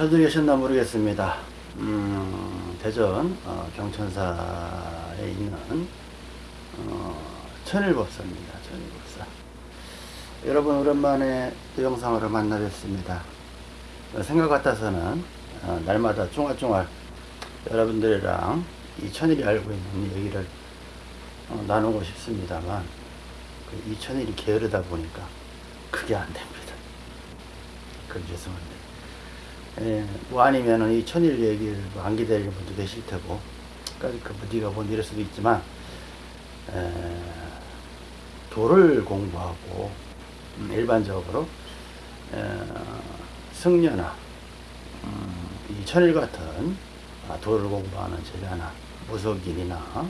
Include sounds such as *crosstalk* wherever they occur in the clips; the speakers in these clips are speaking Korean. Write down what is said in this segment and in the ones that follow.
잘들 계셨나 모르겠습니다. 음, 대전 어, 경천사에 있는 어, 천일법사입니다. 천일법사. 여러분 오랜만에 또 영상으로 만나 뵙습니다. 어, 생각 같아서는 어, 날마다 쫑알쫑알 여러분들이랑 이 천일이 알고 있는 얘기를 어, 나누고 싶습니다만 그 이 천일이 게으르다 보니까 그게 안 됩니다. 그럼 죄송합니다. 예, 뭐 아니면은 이 천일 얘기를 뭐안 기다리는 분도 계실 테고, 그러니까 그 네가 뭐 이럴 수도 있지만, 에, 도를 공부하고 음, 일반적으로 에, 승려나 음, 이 천일 같은 아, 도를 공부하는 제자나 무속인이나 어,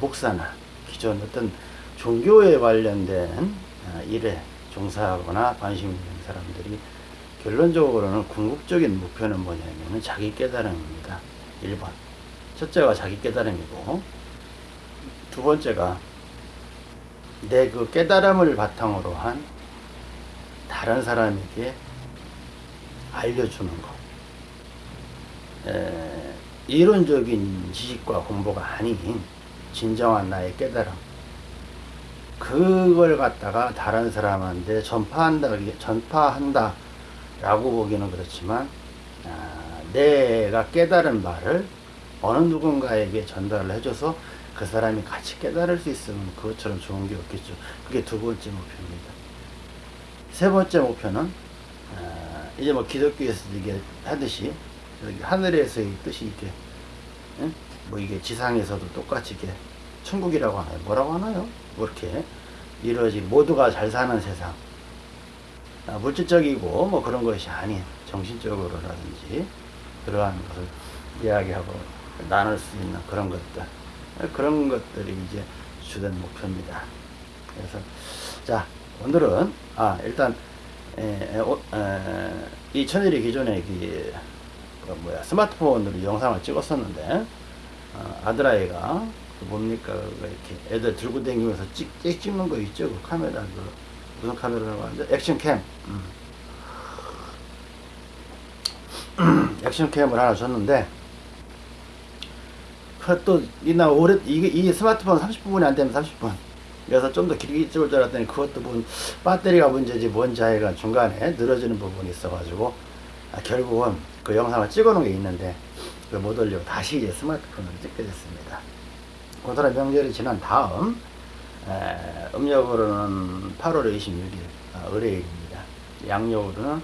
목사나 기존 어떤 종교에 관련된 어, 일에 종사하거나 관심 있는 사람들이 결론적으로는 궁극적인 목표는 뭐냐면은 자기 깨달음입니다. 1번. 첫째가 자기 깨달음이고, 두 번째가 내 그 깨달음을 바탕으로 한 다른 사람에게 알려주는 것. 에, 이론적인 지식과 공부가 아닌 진정한 나의 깨달음. 그걸 갖다가 다른 사람한테 전파한다, 전파한다, 라고 보기는 그렇지만 아, 내가 깨달은 바를 어느 누군가에게 전달을 해줘서 그 사람이 같이 깨달을 수 있으면 그것처럼 좋은 게 없겠죠. 그게 두 번째 목표입니다. 세 번째 목표는 아, 이제 뭐 기독교에서 이게 하듯이 하늘에서의 뜻이 이게 예? 뭐 이게 지상에서도 똑같이 이게 천국이라고 하나요? 뭐라고 하나요? 뭐 이렇게 이루어지 모두가 잘 사는 세상 아, 물질적이고 뭐 그런 것이 아닌 정신적으로라든지 그러한 것을 이야기하고 나눌 수 있는 그런 것들 그런 것들이 이제 주된 목표입니다. 그래서 자 오늘은 아 일단 에, 에, 에, 이 천일이 기존에 그, 그 뭐야 스마트폰으로 영상을 찍었었는데 어, 아들아이가 그 뭡니까 그 이렇게 애들 들고 다니면서 찍, 찍는 거 있죠 그 카메라 그 무슨 카메라라고 하죠? 액션캠. 음. *clears throat* 액션캠을 하나 줬는데, 그또 이나 오래 이게 이 스마트폰 30분이 안 되면 30분. 그래서 좀 더 길게 찍을 줄 알았더니 그것도 뭐 배터리가 문제지 뭔지 하여간 중간에 늘어지는 부분이 있어가지고 아, 결국은 그 영상을 찍어 놓은 게 있는데 못 올리고 다시 이제 스마트폰으로 찍게 됐습니다. 고사라 명절이 지난 다음 에, 음력으로는 8월 26일 어, 의뢰일입니다. 양력으로는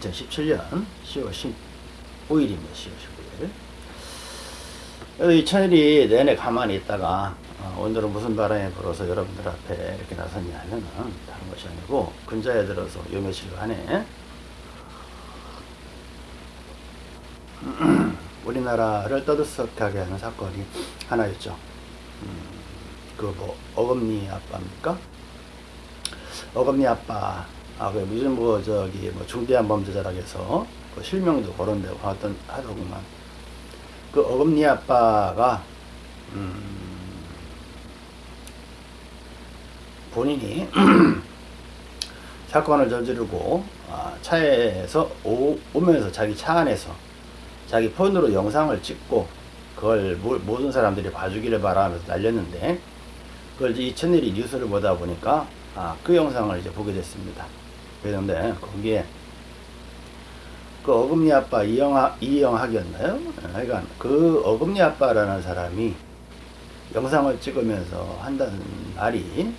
2017년 10월 15일입니다. 10월 15일. 이 천일이 내내 가만히 있다가 어, 오늘은 무슨 바람이 불어서 여러분들 앞에 이렇게 나섰냐 하면은 다른 것이 아니고 근자에 들어서 요 며칠간에 *clears throat* 우리나라를 떠들썩하게 하는 사건이 하나 있죠. 음, 그뭐 어금니 아빠입니까? 어금니 아빠 아그 무슨 뭐 저기 뭐 중대한 범죄자라고 해서 그 실명도 거론되고 하던 하더구만 그 어금니 아빠가 음 본인이 *clears throat* 사건을 저지르고 아, 차에서 오, 오면서 자기 차 안에서 자기 폰으로 영상을 찍고 그걸 모든 사람들이 봐주기를 바라면서 날렸는데 그걸 이제 이천일이 뉴스를 보다 보니까 아, 그 영상을 이제 보게 됐습니다. 그런데 거기에 그 어금니 아빠 이영하, 이영학이었나요? 그러니까 그 어금니 아빠라는 사람이 영상을 찍으면서 한다는 말이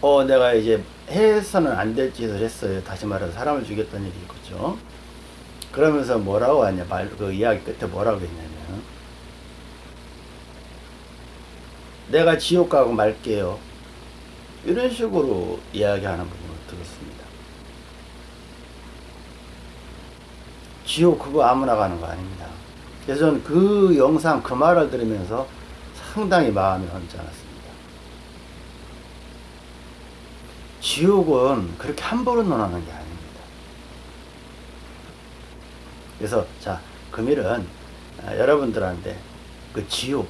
어 내가 이제 해서는 안 될 짓을 했어요. 다시 말해서 사람을 죽였다는 얘기 있겠죠. 그러면서 뭐라고 하냐 말 그 이야기 끝에 뭐라고 했냐면 내가 지옥 가고 말게요. 이런 식으로 이야기하는 부분을 들었습니다. 지옥 그거 아무나 가는 거 아닙니다. 그래서 그 영상 그 말을 들으면서 상당히 마음이 언짢았습니다. 지옥은 그렇게 함부로 논하는 게 아닙니다. 그래서 자 금일은 아, 여러분들한테 그 지옥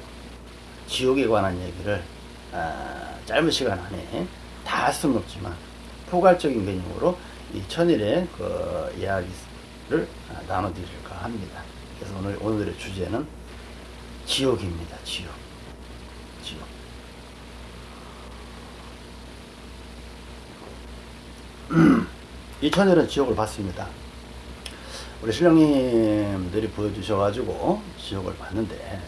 지옥에 관한 얘기를 아, 짧은 시간 안에 다 할 수는 없지만 포괄적인 개념으로 이 천일의 그 이야기를 나눠드릴까 합니다. 그래서 오늘 오늘의 주제는 지옥입니다. 지옥. 지옥. *clears throat* 이 천일은 지옥을 봤습니다. 우리 신령님들이 보여주셔가지고 지옥을 봤는데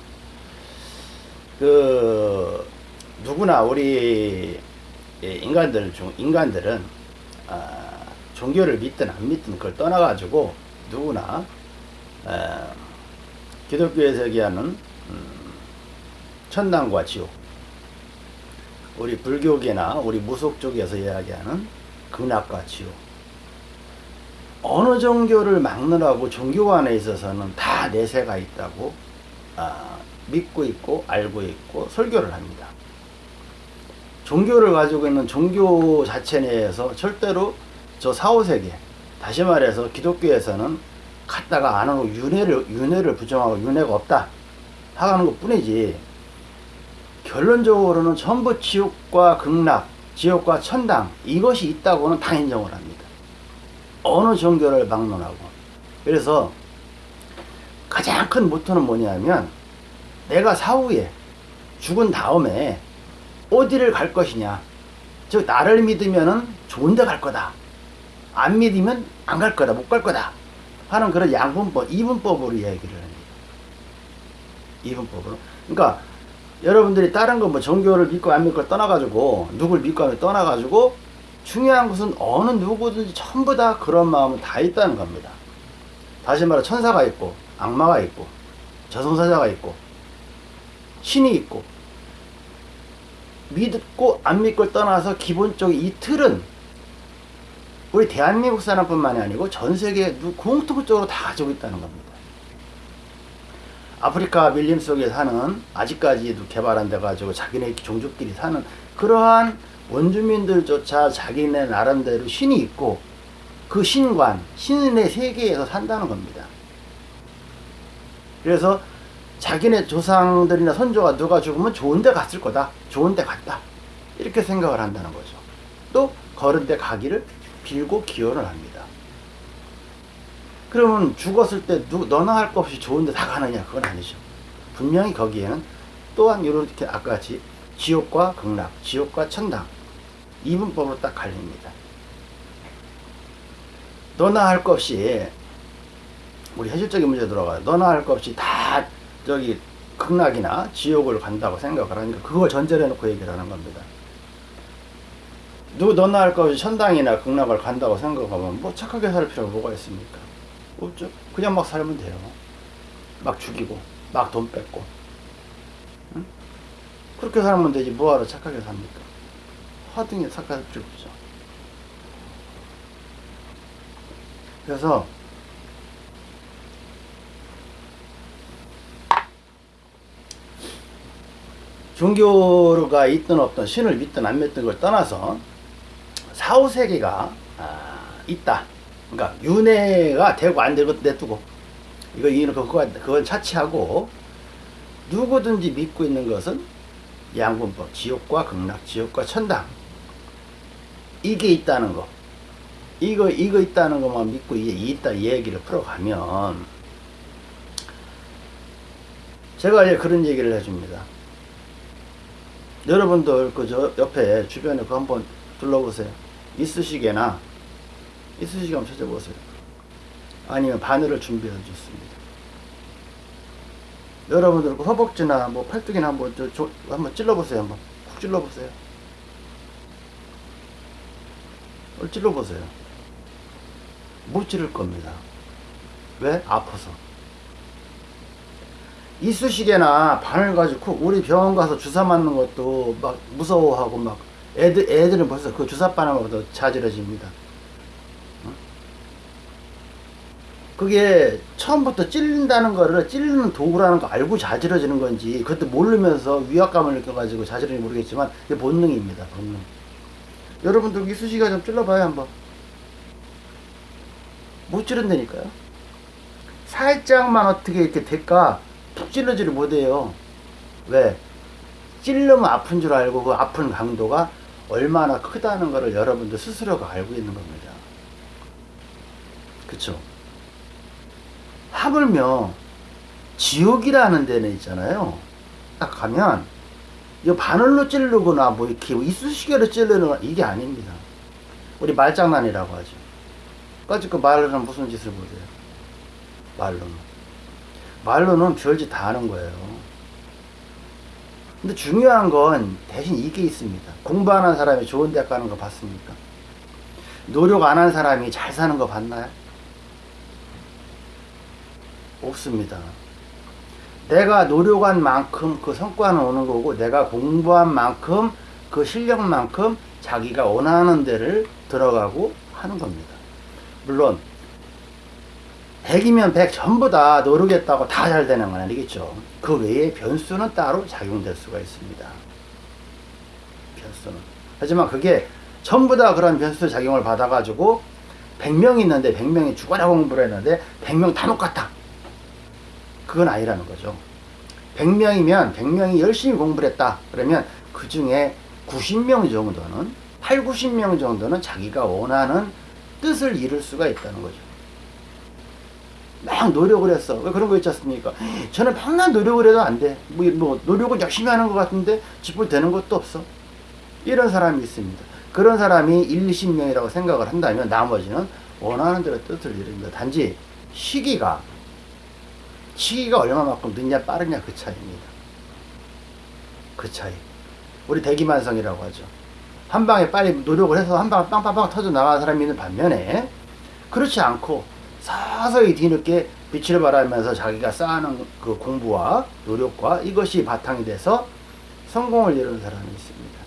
그 누구나 우리 인간들 중 인간들은 아, 종교를 믿든 안 믿든 그걸 떠나가지고 누구나 아, 기독교에서 얘기하는 음, 천당과 지옥 우리 불교계나 우리 무속 쪽에서 이야기하는 극락과 지옥 어느 종교를 막느라고 종교 안에 있어서는 다 내세가 있다고 아, 믿고 있고 알고 있고 설교를 합니다. 종교를 가지고 있는 종교 자체 내에서 절대로 저 사후세계 다시 말해서 기독교에서는 갔다가 안 하고 윤회를 윤회를 부정하고 윤회가 없다 하는 것 뿐이지 결론적으로는 전부 지옥과 극락 지옥과 천당 이것이 있다고는 다 인정을 합니다. 어느 종교를 막론하고 그래서 가장 큰 모토는 뭐냐면 내가 사후에 죽은 다음에 어디를 갈 것이냐. 즉 나를 믿으면 좋은 데 갈 거다. 안 믿으면 안 갈 거다. 못 갈 거다. 하는 그런 양분법 이분법으로 얘기를 합니다. 이분법으로. 그러니까 여러분들이 다른 거 뭐 종교를 믿고 안 믿고 떠나가지고 누굴 믿고 안 믿고 떠나가지고 중요한 것은 어느 누구든지 전부 다 그런 마음은 다 있다는 겁니다. 다시 말해 천사가 있고 악마가 있고 저승사자가 있고 신이 있고 믿고 안 믿고 떠나서 기본적인 이 틀은 우리 대한민국 사람뿐만이 아니고 전 세계 공통적으로 다 가지고 있다는 겁니다. 아프리카 밀림 속에 사는 아직까지도 개발 안 돼가지고 자기네 종족끼리 사는 그러한 원주민들조차 자기네 나름대로 신이 있고 그 신관, 신의 세계에서 산다는 겁니다. 그래서 자기네 조상들이나 선조가 누가 죽으면 좋은 데 갔을 거다. 좋은 데 갔다. 이렇게 생각을 한다는 거죠. 또 걸은 데 가기를 빌고 기원을 합니다. 그러면 죽었을 때 누, 너나 할 것 없이 좋은 데 다 가느냐? 그건 아니죠. 분명히 거기에는 또한 이렇게 아까 같이 지옥과 극락, 지옥과 천당 이분법으로 딱 갈립니다. 너나 할 것 없이 우리 현실적인 문제 들어가요. 너나 할 것 없이 다 저기 극락이나 지옥을 간다고 생각을 하니까 그걸 전제로 해놓고 얘기를 하는 겁니다. 누구 너나 할것 없이 천당이나 극락을 간다고 생각하면 뭐 착하게 살 필요가 뭐가 있습니까? 없죠. 그냥 막 살면 돼요. 막 죽이고 막 돈 뺏고 응? 그렇게 살면 되지 뭐하러 착하게 삽니까? 화등에 착할 필요 없죠. 그래서 종교가 있든 없든 신을 믿든 안 믿든 걸 떠나서 사후세계가 아, 있다. 그러니까 윤회가 되고 안 되고 내두고 이거 이거 그거 그건 차치하고 누구든지 믿고 있는 것은 양분법 지옥과 극락 지옥과 천당 이게 있다는 거 이거 이거 있다는 것만 믿고 이게 있다 이 얘기를 풀어가면 제가 이제 그런 얘기를 해줍니다. 여러분들 그 저 옆에 주변에 그 한번 둘러보세요. 이쑤시개나 이쑤시개 한번 찾아보세요. 아니면 바늘을 준비해 줬습니다. 여러분들 그 허벅지나 뭐 팔뚝이나 한번 저, 저 한번 찔러보세요. 한번 쿡 찔러보세요. 찔러보세요. 못 찌를 겁니다. 왜? 아파서. 이쑤시개나 바늘 가지고 우리 병원 가서 주사 맞는 것도 막 무서워하고 막 애들, 애들은 벌써 그 주사 바늘보다 자지러집니다. 그게 처음부터 찔린다는 거를 찔리는 도구라는 거 알고 자지러지는 건지 그것도 모르면서 위압감을 느껴가지고 자지러지 모르겠지만 이게 본능입니다. 본능. 여러분들 이쑤시개 좀 찔러봐요 한번. 못 찌른다니까요. 살짝만 어떻게 이렇게 될까 툭 찔러지를 못해요. 왜? 찔르면 아픈 줄 알고 그 아픈 강도가 얼마나 크다는 것을 여러분들 스스로가 알고 있는 겁니다. 그쵸? 하물며 지옥이라는 데는 있잖아요. 딱 가면 이 바늘로 찌르거나 뭐 이렇게 이쑤시개로 찌르는 건 이게 아닙니다. 우리 말장난이라고 하죠. 까짓 그 말로는 무슨 짓을 못해요. 말로는. 말로는 별짓 다 하는 거예요. 근데 중요한 건 대신 이게 있습니다. 공부하는 사람이 좋은 대학 가는 거 봤습니까? 노력 안 한 사람이 잘 사는 거 봤나요? 없습니다. 내가 노력한 만큼 그 성과는 오는 거고 내가 공부한 만큼 그 실력만큼 자기가 원하는 데를 들어가고 하는 겁니다. 물론 100이면 100 전부 다 노력했다고 다 잘 되는 건 아니겠죠. 그 외에 변수는 따로 작용될 수가 있습니다. 변수는. 하지만 그게 전부 다 그런 변수 작용을 받아가지고 100명 있는데 100명이 죽어라 공부를 했는데 100명 다 똑같다. 그건 아니라는 거죠. 100명이면 100명이 열심히 공부를 했다. 그러면 그 중에 90명 정도는 8, 90명 정도는 자기가 원하는 뜻을 이룰 수가 있다는 거죠. 막 노력을 했어. 왜 그런 거 있지 않습니까? 저는 맨날 노력을 해도 안 돼. 뭐, 뭐 노력을 열심히 하는 것 같은데 쥐뿔 되는 것도 없어. 이런 사람이 있습니다. 그런 사람이 1, 20명이라고 생각을 한다면 나머지는 원하는 대로 뜻을 이룹니다. 단지 시기가 시기가 얼마만큼 늦냐 빠르냐 그 차이입니다. 그 차이. 우리 대기만성이라고 하죠. 한 방에 빨리 노력을 해서 한 방에 빵빵빵 터져 나가는 사람이 있는 반면에 그렇지 않고 서서히 뒤늦게 빛을 발하면서 자기가 쌓아놓은 그 공부와 노력과 이것이 바탕이 돼서 성공을 이루는 사람이 있습니다.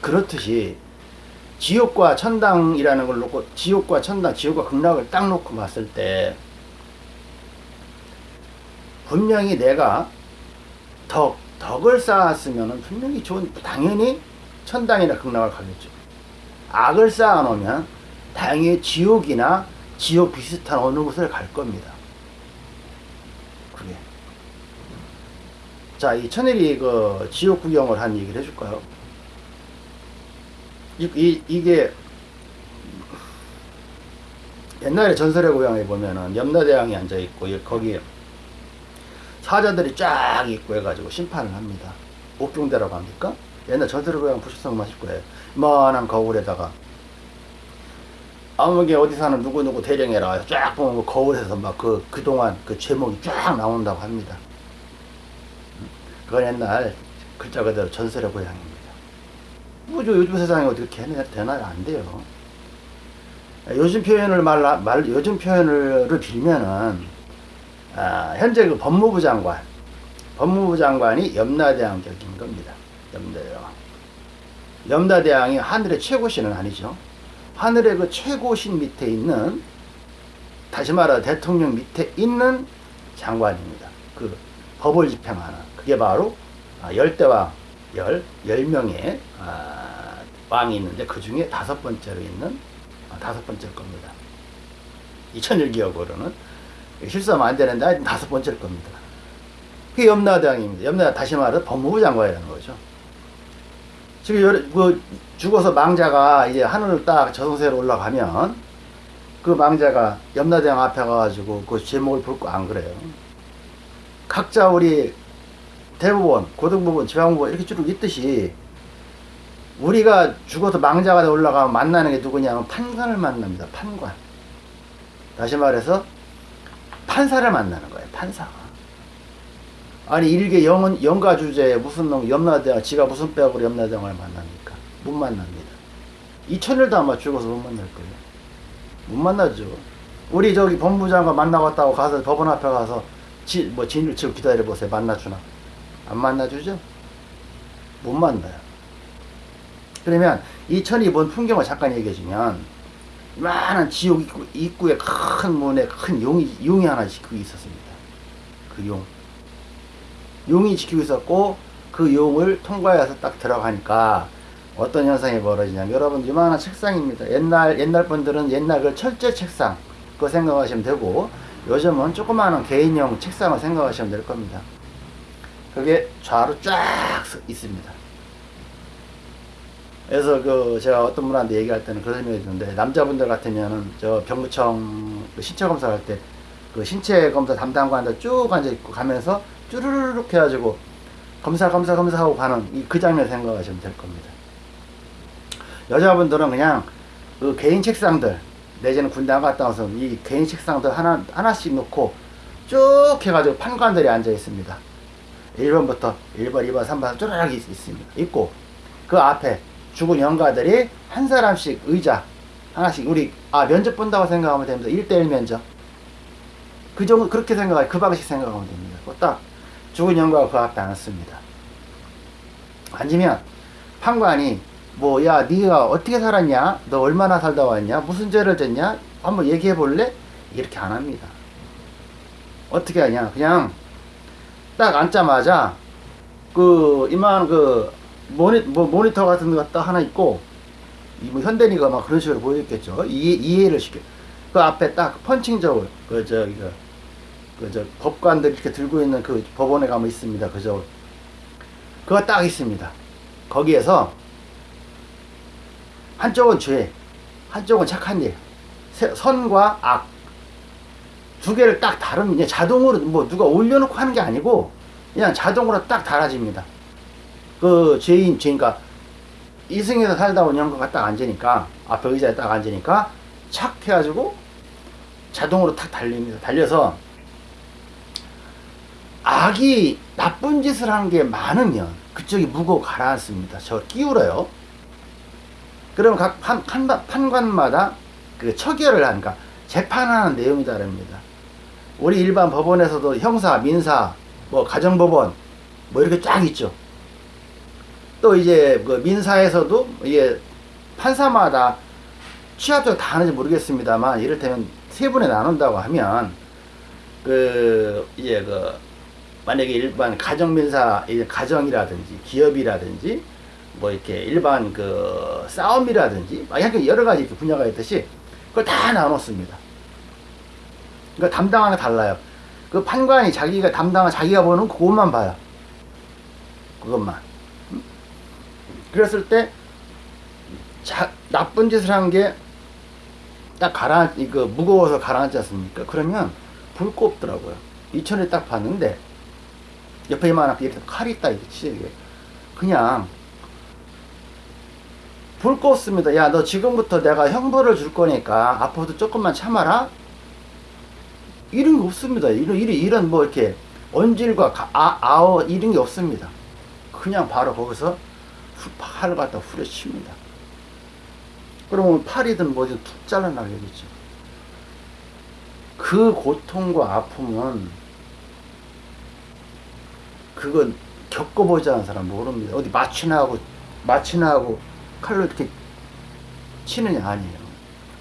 그렇듯이 지옥과 천당이라는 걸 놓고 지옥과 천당, 지옥과 극락을 딱 놓고 봤을 때 분명히 내가 덕, 덕을 쌓았으면 분명히 좋은, 당연히 천당이나 극락을 가겠죠. 악을 쌓아놓으면 당연히 지옥이나 지옥 비슷한 어느 곳을 갈 겁니다. 그게. 자, 이 천일이 그 지옥 구경을 한 얘기를 해줄까요? 이, 이, 이게 옛날에 전설의 고향에 보면은 염라대왕이 앉아있고 거기에 사자들이 쫙 있고 해가지고 심판을 합니다. 옥경대라고 합니까? 옛날 전설의 고향 보셨으면 마실 거예요. 이만한 거울에다가 아무게 어디 사는 누구누구 대령해라 쫙 보면 그 거울에서 막 그 그동안 그 제목이 쫙 나온다고 합니다. 그건 옛날 글자 그대로 전설의 고향입니다. 뭐죠 요즘 세상에 어떻게 되나요? 안 돼요. 요즘 표현을 말, 말 요즘 표현을 빌면은 아, 현재 그 법무부 장관 법무부 장관이 염라대왕 격인 겁니다. 염라대왕. 염라대왕이 하늘의 최고신은 아니죠. 하늘의 그 최고신 밑에 있는 다시 말해 대통령 밑에 있는 장관입니다. 그 법을 집행하는 그게 바로 아, 열대왕 열, 열 명의 아, 왕이 있는데 그 중에 다섯 번째로 있는 아, 다섯 번째 겁니다. 2001기억으로는 실수하면 안 되는데 다섯 번째일 겁니다. 그게 염라대왕입니다. 염라 다시 말해 법무부 장관이라는 거죠. 지금 여러, 그 죽어서 망자가 이제 하늘을 딱 저승세로 올라가면 그 망자가 염라대왕 앞에 가가지고 그 제목을 볼 거 안 그래요. 각자 우리 대법원, 고등법원, 지방법원 이렇게 쭉 있듯이 우리가 죽어서 망자가 올라가면 만나는 게 누구냐면 판관을 만납니다. 판관. 다시 말해서 판사를 만나는 거예요. 판사가. 아니 일개 영은 영가 주제에 무슨 놈 염라대왕 지가 무슨 뼈으로 염라대왕을 만납니까? 못 만납니다. 이천일도 아마 죽어서 못 만날 거예요. 못 만나죠. 우리 저기 법무장관 만나고 왔다고 가서 법원 앞에 가서 지, 뭐 진을 치고 기다려 보세요. 만나주나? 안 만나주죠? 못 만나요. 그러면 이 천이 본 풍경을 잠깐 얘기해주면 많은 지옥 입구, 입구에 큰 문에 큰 용이 용이 하나 있었습니다. 그 용. 용이 지키고 있었고 그 용을 통과해서 딱 들어가니까 어떤 현상이 벌어지냐면 여러분 이만한 책상입니다. 옛날 옛날 분들은 옛날 그 철제 책상 그거 생각하시면 되고 요즘은 조그마한 개인용 책상을 생각하시면 될 겁니다. 그게 좌로 쫙 있습니다. 그래서 그 제가 어떤 분한테 얘기할 때는 그런 생각이 드는데 남자분들 같으면은 저 병무청 그 신체 검사할 때 그 신체 검사 담당관한테 쭉 앉아 있고 가면서 쭈르르륵 해가지고 검사 검사 검사 하고 가는 이 그 장면 생각하시면 될 겁니다. 여자분들은 그냥 그 개인 책상들 내지는 군대 안 갔다 와서 이 개인 책상들 하나 하나씩 놓고 쭉 해가지고 판관들이 앉아 있습니다. 1번부터 1번, 2번, 3번 쭈르륵 있- 있습니다. 있고 그 앞에 죽은 영가들이 한 사람씩 의자 하나씩 우리 아 면접 본다고 생각하면 됩니다. 1대1 면접. 그 정도 그렇게 생각해 그 방식 생각하면 됩니다. 그거 딱 죽은 그 앞에 앉습니다. 앉으면 판관이 뭐 야 네가 어떻게 살았냐? 너 얼마나 살다 왔냐? 무슨 죄를 졌냐? 한번 얘기해 볼래? 이렇게 안 합니다. 어떻게 하냐? 그냥 딱 앉자마자 그 이만 그 모니 뭐 모니터 같은 거 딱 하나 있고 이뭐 현대니가 막 그런 식으로 보였겠죠. 이해 이해를 시켜. 그 앞에 딱 펀칭 저울 그 저기 그 저 법관들 이렇게 들고 있는 그 법원에 가면 있습니다. 그 저울 그거 딱 있습니다. 거기에서 한쪽은 죄, 한쪽은 착한 일, 세- 선과 악 두 개를 딱 다루면 그냥 자동으로 뭐 누가 올려놓고 하는 게 아니고 그냥 자동으로 딱 달아집니다. 그 죄인, 죄인가 이승에서 살다 온 형과가 딱 앉으니까 앞에 의자에 딱 앉으니까 착 해가지고 자동으로 탁 달립니다. 달려서 악이 나쁜 짓을 하는 게 많으면 그쪽이 무거워 가라앉습니다. 저 끼울어요. 그럼 각 판, 판, 판관마다 그 처결을 하니까 재판하는 내용이 다릅니다. 우리 일반 법원에서도 형사, 민사, 뭐 가정법원 뭐 이렇게 쫙 있죠. 또 이제 그 민사에서도 이게 판사마다 취합적 다 하는지 모르겠습니다만 이를테면 세 분에 나눈다고 하면 그 이제 그 만약에 일반 가정 민사 이제 가정이라든지 기업이라든지 뭐 이렇게 일반 그 싸움이라든지 막 이렇게 여러 가지 분야가 있듯이 그걸 다 나눴습니다. 그러니까 담당하는 게 달라요. 그 판관이 자기가 담당한 자기가 보는 그것만 봐요. 그것만. 음? 그랬을 때 자, 나쁜 짓을 한 게 딱 가라, 이거 무거워서 가라앉지 않습니까? 그러면 불 꼽더라고요. 이천에 딱 봤는데 옆에 이만하게 이렇게 칼이 있다 이게 치게 그냥 불 껐습니다. 야, 너 지금부터 내가 형벌을 줄 거니까 앞으로도 조금만 참아라. 이런 게 없습니다. 이런, 이런, 이런 뭐 이렇게 언질과 가- 아, 아어 이런 게 없습니다. 그냥 바로 거기서 후- 팔을 갖다 후려칩니다. 그러면 팔이든 뭐든 툭 잘라나가겠죠. 그 고통과 아픔은 그건 겪어보지 않은 사람 모릅니다. 어디 마취나 하고 마취나 하고 칼로 이렇게 치느냐 아니에요.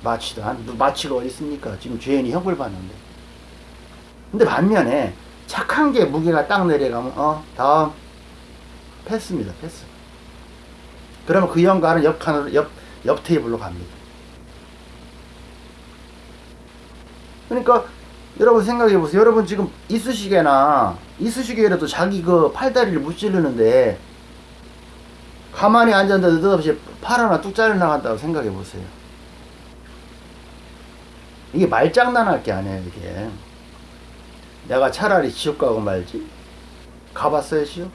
마취도 안 마취가 어디 있습니까? 지금 죄인이 형벌 받는데. 근데 반면에 착한 게 무게가 딱 내려가면 어 다음 패스입니다. 패스. 그러면 그 영가는 옆 칸으로 옆, 옆 테이블로 갑니다. 그러니까 여러분 생각해 보세요. 여러분 지금 이쑤시개나 이쑤시개라도 자기 그 팔다리를 못 찌르는데 가만히 앉았는데 느닷없이 팔 하나 뚝 잘려 나간다고 생각해 보세요. 이게 말장난할 게 아니에요, 이게. 내가 차라리 지옥 가고 말지? 가봤어요, 지옥?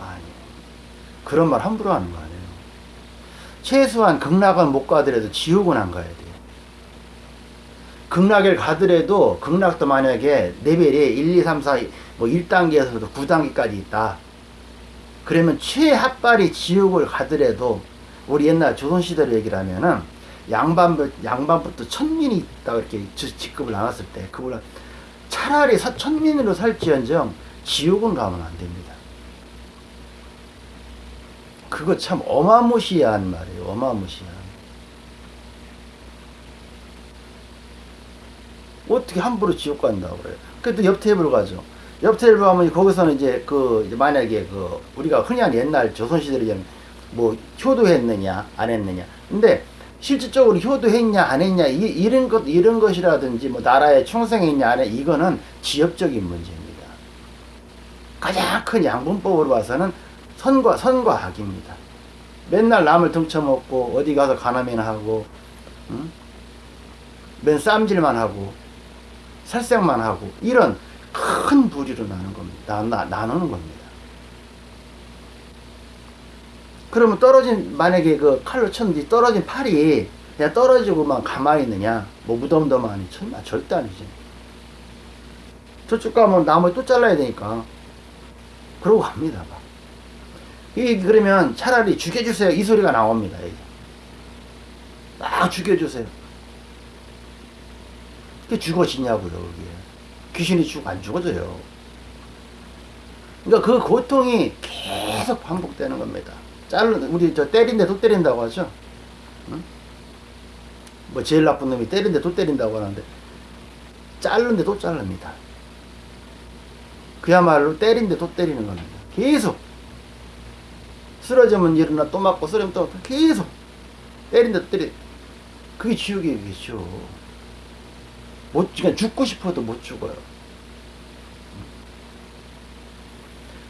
아니. 그런 말 함부로 하는 거 아니에요. 최소한 극락은 못 가더라도 지옥은 안 가야 돼요. 극락을 가더라도 극락도 만약에 레벨이 1, 2, 3, 4, 뭐 1단계에서부터 9단계까지 있다. 그러면 최하빨이 지옥을 가더라도 우리 옛날 조선시대로 얘기를 하면은 양반부, 양반부터 천민이 있다고 이렇게 지- 직급을 나눴을 때 그걸 차라리 사- 천민으로 살지언정 지옥은 가면 안 됩니다. 그거 참 어마무시한 말이에요. 어마무시한. 어떻게 함부로 지옥 간다고 그래요. 그래도 옆 테이블 가죠. 옆 테이블 가면 거기서는 이제 그 이제 만약에 그 우리가 흔히 하는 옛날 조선시대로 뭐 효도했느냐 안 했느냐. 근데 실질적으로 효도했냐 안 했냐 이, 이런 것 이런 것이라든지 뭐 나라에 충성했냐 안 해 이거는 지역적인 문제입니다. 가장 큰 양분법으로 봐서는 선과 선과 악입니다. 맨날 남을 등쳐먹고 어디 가서 가남이나 하고 응? 맨 쌈질만 하고 살색만 하고 이런 큰 부리로 나는 겁니다. 나, 나, 나 누는 겁니다. 그러면 떨어진 만약에 그 칼로 쳤는데 떨어진 팔이 그냥 떨어지고만 가만히 있느냐 뭐 무덤덤하니 천마 절대 아니지 저쪽 가면 나무 또 잘라야 되니까 그러고 갑니다 막. 이 그러면 차라리 죽여주세요 이 소리가 나옵니다. 막 죽여주세요 그게 죽어지냐고요 그게. 귀신이 죽 안 죽어져요. 그러니까 그 고통이 계속 반복되는 겁니다. 자르 우리 저 때린데 도 때린다고 하죠? 응? 뭐 제일 나쁜 놈이 때린데 도 때린다고 하는데 자르는데 도 자릅니다. 그야말로 때린데 도 때리는 겁니다. 계속. 쓰러지면 일어나 또 맞고 쓰러지면 또 계속. 때린데 도 때리 그게 지옥이에요 그게 지옥 못 그냥 죽고 싶어도 못 죽어요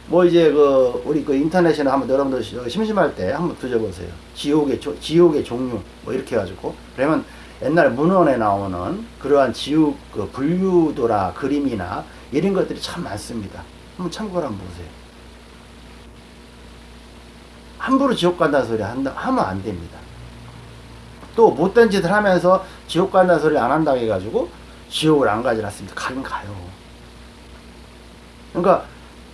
뭐 이제 그 우리 그 인터넷이나 한번 여러분들 심심할 때 한번 뒤져보세요. 지옥의 조, 지옥의 종류 뭐 이렇게 해가지고 그러면 옛날 문헌에 나오는 그러한 지옥 그 분류도라 그림이나 이런 것들이 참 많습니다. 한번 참고를 한번 보세요. 함부로 지옥 간다는 소리 한다 하면 안 됩니다. 또 못된 짓을 하면서 지옥 간다는 소리 안 한다고 해가지고 지옥을 안 가지 않습니다. 가긴 가요. 그러니까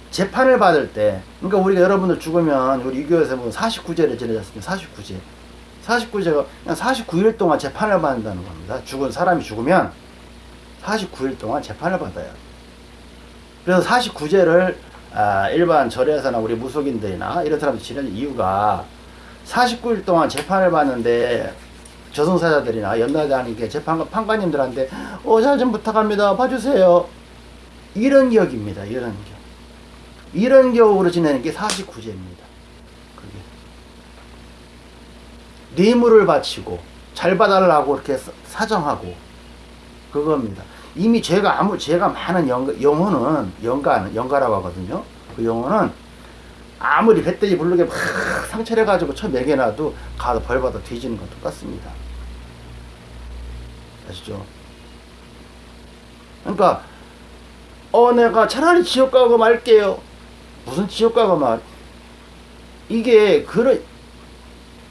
재판을 받을 때, 그러니까 우리가 여러분들 죽으면 우리 유교에서 보면 49제를 지내셨습니다. 49제. 49제가 그냥 49일 동안 재판을 받는다는 겁니다. 죽은 사람이 죽으면 49일 동안 재판을 받아요. 그래서 49제를 아, 일반 절에서나 우리 무속인들이나 이런 사람들이 지내는 이유가 49일 동안 재판을 받는데 저승사자들이나 연나대하는 재판 판관님들한테 어잘 좀 부탁합니다 봐주세요 이런 격입니다 이런 격 이런 격으로 지내는 게 49제입니다. 그게. 뇌물을 바치고 잘 봐달라고 이렇게 사정하고 그겁니다. 이미 죄가 아무 죄가 많은 영, 영혼은 영가는 영가라고 하거든요. 그 영혼은 아무리 배때지 부르게 막 상처를 가지고 쳐 매겨놔도 가서 벌받아 뒤지는 건 똑같습니다. 아시죠? 그러니까 어 내가 차라리 지옥 가고 말게요. 무슨 지옥가가 말 이게 그런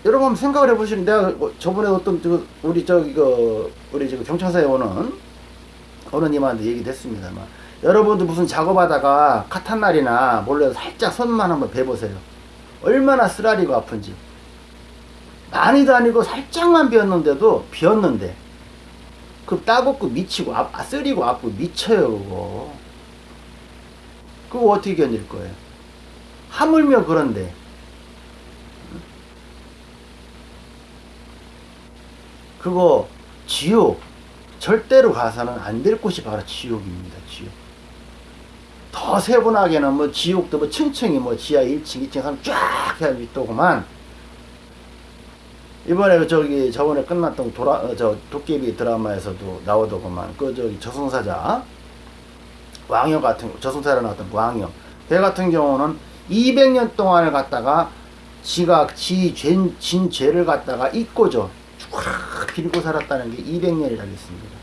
여러분 생각을 해보시면 내가 뭐 저번에 어떤 저 우리 저기 그 우리 지금 경찰서에 오는 어른님한테 얘기도 했습니다만 여러분도 무슨 작업하다가 카탄날이나 몰래 살짝 손만 한번 베보세요 얼마나 쓰라리고 아픈지 많이도 아니고 살짝만 비었는데도 비었는데 그 따갑고 미치고 아, 쓰리고 아프고 미쳐요 그거 그거 어떻게 견딜 거예요? 하물며 그런데 그거 지옥 절대로 가서는 안 될 곳이 바로 지옥입니다. 지옥. 더 세분하게는 뭐 지옥도 뭐 층층이 뭐 지하 1층, 2층 하면 쫙 해가지고 있더구만. 이번에 그 저기 저번에 끝났던 도라 어, 저 도깨비 드라마에서도 나오더구만. 그 저기 저승사자 왕여 같은 저승사자 나왔던 왕여 배 같은 경우는 200년 동안을 갖다가 지가 지 죄, 진 죄를 갖다가 잊고죠. 쭉 빌고 살았다는 게 200년이라고 했습니다.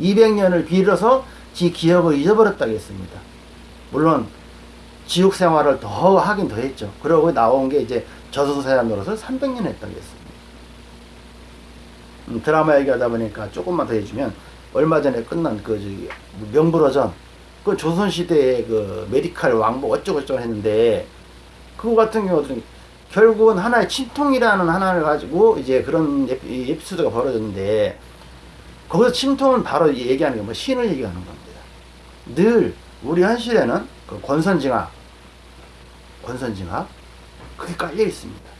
200년을 빌어서 지 기억을 잊어버렸다고 했습니다. 물론 지옥 생활을 더 하긴 더 했죠. 그러고 나온 게 이제 저승사자 노릇을 300년 했다고 했습니다. 음, 드라마 얘기하다 보니까 조금만 더 해주면 얼마 전에 끝난 그 저기 명불허전 그 조선시대의 그 메디칼 왕복 어쩌고저쩌고 했는데 그거 같은 경우는 결국은 하나의 침통이라는 하나를 가지고 이제 그런 에피, 에피소드가 벌어졌는데 거기서 침통은 바로 얘기하는 게 뭐 신을 얘기하는 겁니다. 늘 우리 현실에는 그 권선징악, 권선징악 그게 깔려 있습니다.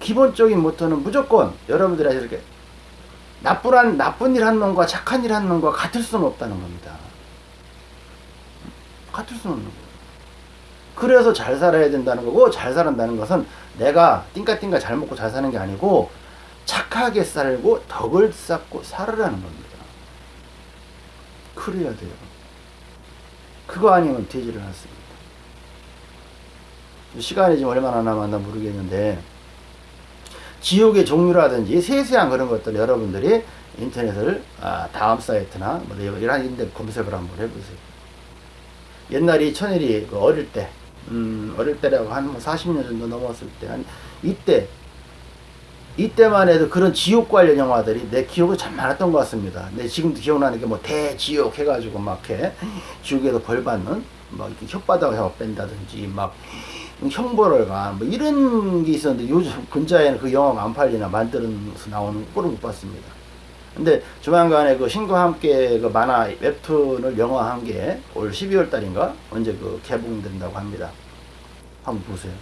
기본적인 모토는 무조건 여러분들이 이렇게 나쁜, 나쁜 일 한 놈과 착한 일 한 놈과 같을 수는 없다는 겁니다. 같을 수는 없는 거예요. 그래서 잘 살아야 된다는 거고, 잘 살아다는 것은 내가 띵까띵까 잘 먹고 잘 사는 게 아니고, 착하게 살고 덕을 쌓고 살으라는 겁니다. 그래야 돼요. 그거 아니면 되지를 않습니다. 시간이 지금 얼마나 남았나 모르겠는데 지옥의 종류라든지 세세한 그런 것들 여러분들이 인터넷을 아, 다음 사이트나 뭐 이런 데 검색을 한번 해보세요. 옛날에 천일이 그 어릴 때, 음, 어릴 때라고 한 40년 뭐 정도 넘었을 때, 한 이때, 이때만 해도 그런 지옥 관련 영화들이 내 기억에 참 많았던 것 같습니다. 근데 지금도 기억나는 게 뭐 대지옥 해가지고 막 해, 지옥에서 벌 받는, 막 이렇게 혓바닥을 뺀다든지, 막 형벌을 가, 뭐 이런 게 있었는데 요즘 근자에는 그 영화가 안 팔리나 만들어서 나오는 꼴을 못 봤습니다. 근데 조만간에 그 신과 함께 그 만화 웹툰을 영화한 게 올 12월 달인가 언제 그 개봉된다고 합니다. 한번 보세요.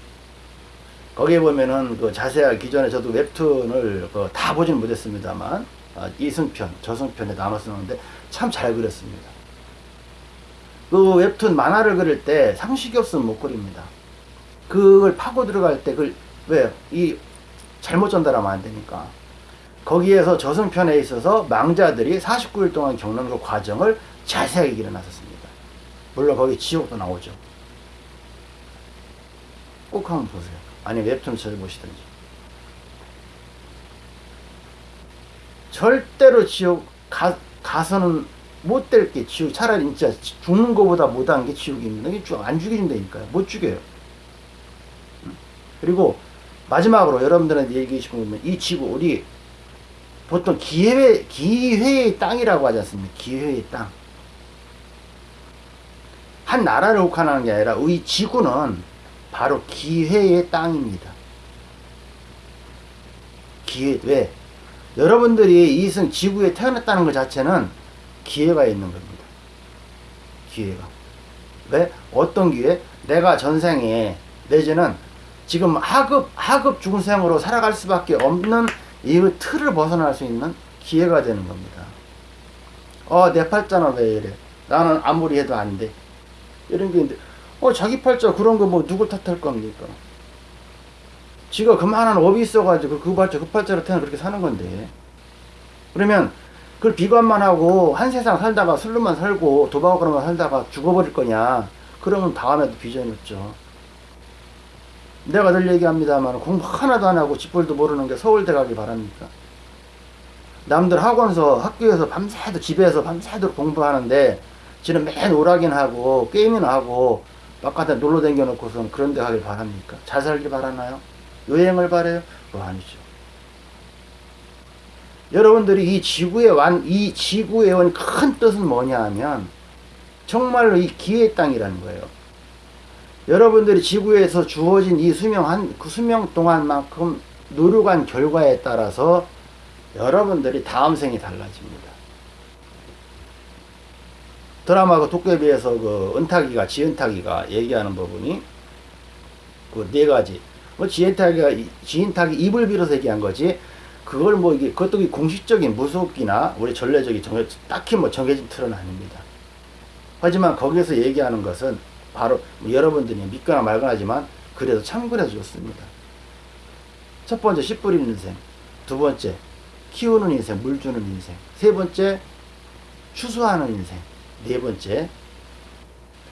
거기에 보면은 그 자세하게 기존에 저도 웹툰을 그 다 보진 못했습니다만 아, 이승편, 저승편에 나눠 쓰는데 참 잘 그렸습니다. 그 웹툰 만화를 그릴 때 상식이 없으면 못 그립니다. 그걸 파고 들어갈 때 그걸 왜 이 잘못 전달하면 안 되니까 거기에서 저승편에 있어서 망자들이 49일 동안 겪는 그 과정을 자세하게 그려놨었습니다. 물론 거기 지옥도 나오죠. 꼭 한번 보세요. 아니 웹툰 찾아보시든지. 절대로 지옥 가, 가서는 못 될 게 지옥 차라리 진짜 죽는 것보다 못한 게 지옥입니다. 이게 안 죽여준다니까요. 못 죽여요. 그리고 마지막으로 여러분들한테 얘기해 주면 이 지구 우리 보통 기회, 기회의 땅이라고 하지 않습니까? 기회의 땅. 한 나라를 혹한하는 게 아니라 이 지구는 바로 기회의 땅입니다. 기회, 왜? 여러분들이 이승 지구에 태어났다는 것 자체는 기회가 있는 겁니다. 기회가. 왜? 어떤 기회? 내가 전생에, 내지는 지금 하급, 하급 중생으로 살아갈 수밖에 없는 이 틀을 벗어날 수 있는 기회가 되는 겁니다. 어, 내 팔자는 왜 이래? 나는 아무리 해도 안 돼. 이런 게 있는데, 어, 자기 팔자 그런 거 뭐 누굴 탓할 겁니까? 지가 그만한 업이 있어가지고 그 팔자, 그 팔자로 태어나 그렇게 사는 건데. 그러면 그걸 비관만 하고 한 세상 살다가 술로만 살고 도박으로만 살다가 죽어버릴 거냐? 그러면 다음에도 비전이 없죠. 내가 늘 얘기합니다만 공부 하나도 안 하고 집벌도 모르는 게 서울대 가기 바랍니까? 남들 학원서 학교에서 밤새도 집에서 밤새도록 공부하는데 지는 맨 오락인 하고 게임이나 하고 바깥에 놀러 다녀 놓고선 그런 데 가길 바랍니까? 잘 살길 바라나요? 여행을 바래요? 그거 아니죠. 여러분들이 이 지구에 완, 이 지구에 온 큰 뜻은 뭐냐 하면 정말로 이 기회의 땅이라는 거예요. 여러분들이 지구에서 주어진 이 수명 한, 그 수명 동안만큼 노력한 결과에 따라서 여러분들이 다음 생이 달라집니다. 드라마 그 도깨비에서 그 은탁이가, 지은탁이가 얘기하는 부분이 그 네 가지. 뭐 지은탁이가, 지은탁이 입을 빌어서 얘기한 거지. 그걸 뭐 이게, 그것도 공식적인 무속이나 우리 전례적인 정해, 딱히 뭐 정해진 틀은 아닙니다. 하지만 거기서 얘기하는 것은 바로 뭐 여러분들이 믿거나 말거나 하지만 그래도 참고해 주었습니다. 첫 번째 씨 뿌리는 인생, 두 번째 키우는 인생, 물 주는 인생, 세 번째 추수하는 인생, 네 번째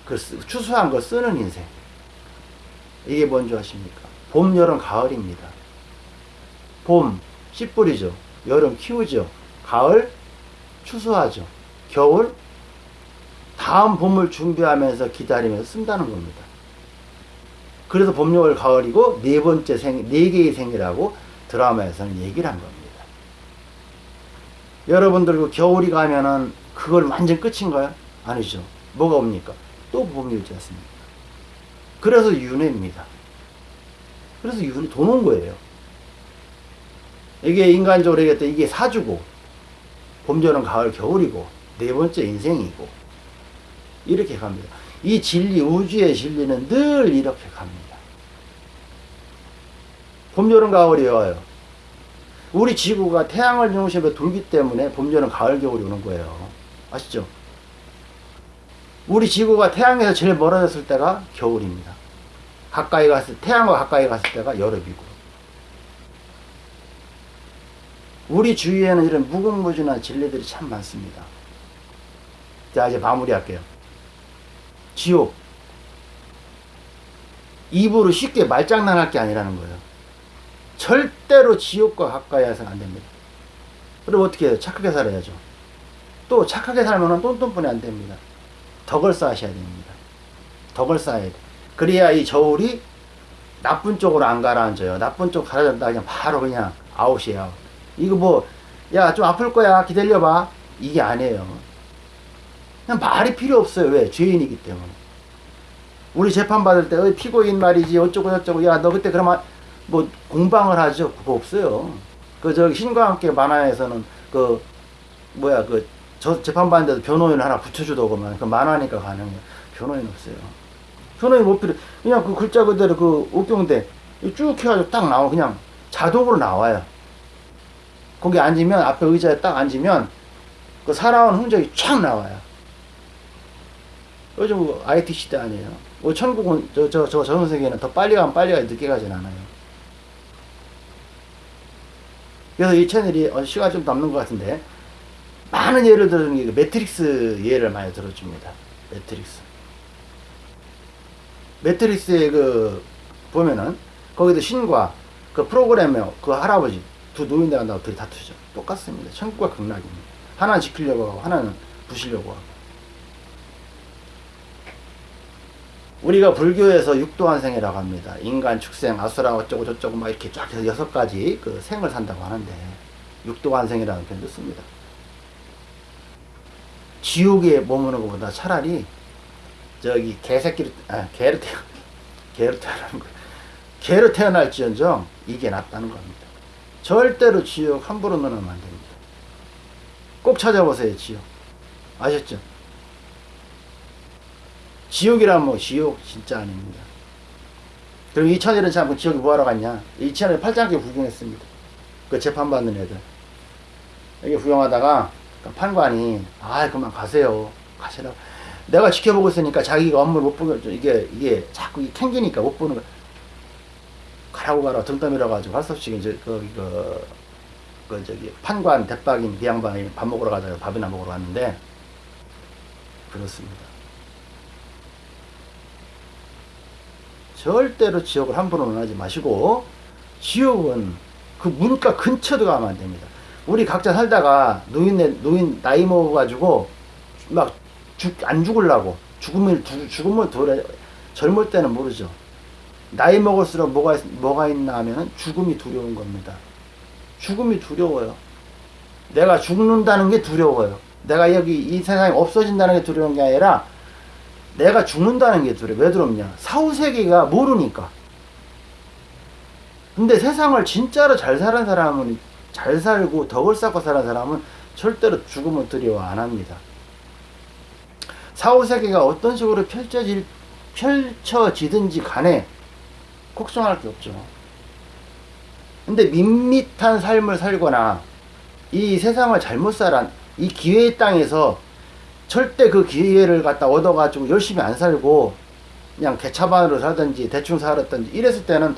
그 추수한 거 쓰는 인생. 이게 뭔지 아십니까? 봄, 여름, 가을입니다. 봄, 씨 뿌리죠. 여름 키우죠. 가을, 추수하죠. 겨울, 다음 봄을 준비하면서 기다리면서 쓴다는 겁니다. 그래서 봄, 여월, 가을이고 네 번째 생, 네 개의 생이라고 드라마에서는 얘기를 한 겁니다. 여러분들 그 겨울이 가면은 그걸 완전 끝인가요? 아니죠. 뭐가 옵니까? 또 오지 않습니까? 그래서 윤회입니다. 그래서 윤회 도는 거예요. 이게 인간적으로 얘기할 이게 사주고 봄, 여름, 가을, 겨울이고 네 번째 인생이고 이렇게 갑니다. 이 진리, 우주의 진리는 늘 이렇게 갑니다. 봄, 여름, 가을이 와요. 우리 지구가 태양을 중심으로 돌기 때문에 봄, 여름, 가을, 겨울이 오는 거예요. 아시죠? 우리 지구가 태양에서 제일 멀어졌을 때가 겨울입니다. 가까이 갔을, 태양과 가까이 갔을 때가 여름이고. 우리 주위에는 이런 무궁무진한 진리들이 참 많습니다. 자, 이제 마무리할게요. 지옥. 입으로 쉽게 말장난할 게 아니라는 거예요. 절대로 지옥과 가까이 해서는 안 됩니다. 그럼 어떻게 해요? 착하게 살아야죠. 또 착하게 살면 똔똔뿐이 안 됩니다. 덕을 쌓으셔야 됩니다. 덕을 쌓아야 돼. 그래야 이 저울이 나쁜 쪽으로 안 가라앉아요. 나쁜 쪽 가라앉다 그냥 바로 그냥 아웃이에요. 아웃. 이거 뭐, 야, 좀 아플 거야. 기다려봐. 이게 아니에요. 그냥 말이 필요 없어요. 왜? 죄인이기 때문에. 우리 재판 받을 때, 어이, 피고인 말이지, 어쩌고 저쩌고, 야, 너 그때 그러면 뭐 공방을 하죠? 그거 없어요. 그, 저기, 신과 함께 만화에서는 그, 뭐야, 그, 저 재판 받는데도 변호인 하나 붙여주더구만. 그 만화니까 가능해요. 변호인 없어요. 변호인 못 필요, 그냥 그 글자 그대로 그 옥경대 쭉 해가지고 딱 나와. 그냥 자동으로 나와요. 거기 앉으면, 앞에 의자에 딱 앉으면 그 살아온 흔적이 쫙 나와요. 요즘 뭐 IT 시대 아니에요. 뭐 천국은 저 저 저 전 세계는 더 빨리 가면 빨리 가지 늦게 가진 않아요. 그래서 이 채널이 어, 시간 좀 남는 것 같은데 많은 예를 들어주는 게 매트릭스 예를 많이 들어줍니다. 매트릭스. 매트릭스에 그 보면은 거기도 신과 그 프로그래머 그 할아버지 두 노인네 간다고 둘이 다투죠. 똑같습니다. 천국과 극락입니다. 하나는 지키려고 하고 하나는 부시려고 하고. 우리가 불교에서 육도환생이라고 합니다. 인간, 축생, 아수라 어쩌고 저쩌고 막 이렇게 쫙 해서 여섯 가지 그 생을 산다고 하는데 육도환생이라는 표현도 씁니다. 지옥에 머무는 것보다 차라리 저기 개새끼로 아 개로 태어 개로 태어나는 거 개로 태어날지언정 이게 낫다는 겁니다. 절대로 지옥 함부로 넣으면 안 됩니다. 꼭 찾아보세요 지옥 아셨죠? 지옥이란 뭐 지옥 진짜 아닙니다. 그리고 이천일은 참 지옥에 뭐하러 갔냐? 이천일 팔짱길 구경했습니다. 그 재판받는 애들. 여기 구경하다가 그 판관이 아 그만 가세요. 가시라고. 내가 지켜보고 있으니까 자기가 업무를 못 보게 이게 이게 자꾸 이게 캥기니까 못 보는 거. 가라고 가라 등 떠밀어 가지고 할 수 없이 이제 그, 그, 그 저기 판관 대박인 그 양반이 밥 먹으러 가자고 밥이나 먹으러 갔는데 그렇습니다. 절대로 지옥을 함부로 논하지 마시고 지옥은 그 문과 근처도 가면 안 됩니다. 우리 각자 살다가 노인 노인 나이 먹어가지고 막안 죽을라고 죽음을 두- 죽음을 도래 젊을 때는 모르죠. 나이 먹을수록 뭐가 있- 뭐가 있나 하면은 죽음이 두려운 겁니다. 죽음이 두려워요. 내가 죽는다는 게 두려워요. 내가 여기 이 세상에 없어진다는 게 두려운 게 아니라 내가 죽는다는 게 두려워. 왜 두렵냐? 사후세계가 모르니까. 근데 세상을 진짜로 잘 사는 사람은, 잘 살고 덕을 쌓고 사는 사람은 절대로 죽음을 두려워 안 합니다. 사후세계가 어떤 식으로 펼쳐질, 펼쳐지든지 간에 걱정할 게 없죠. 근데 밋밋한 삶을 살거나 이 세상을 잘못 살아, 이 기회의 땅에서 절대 그 기회를 갖다 얻어가지고 열심히 안 살고 그냥 개차반으로 살든지 대충 살았든지 이랬을 때는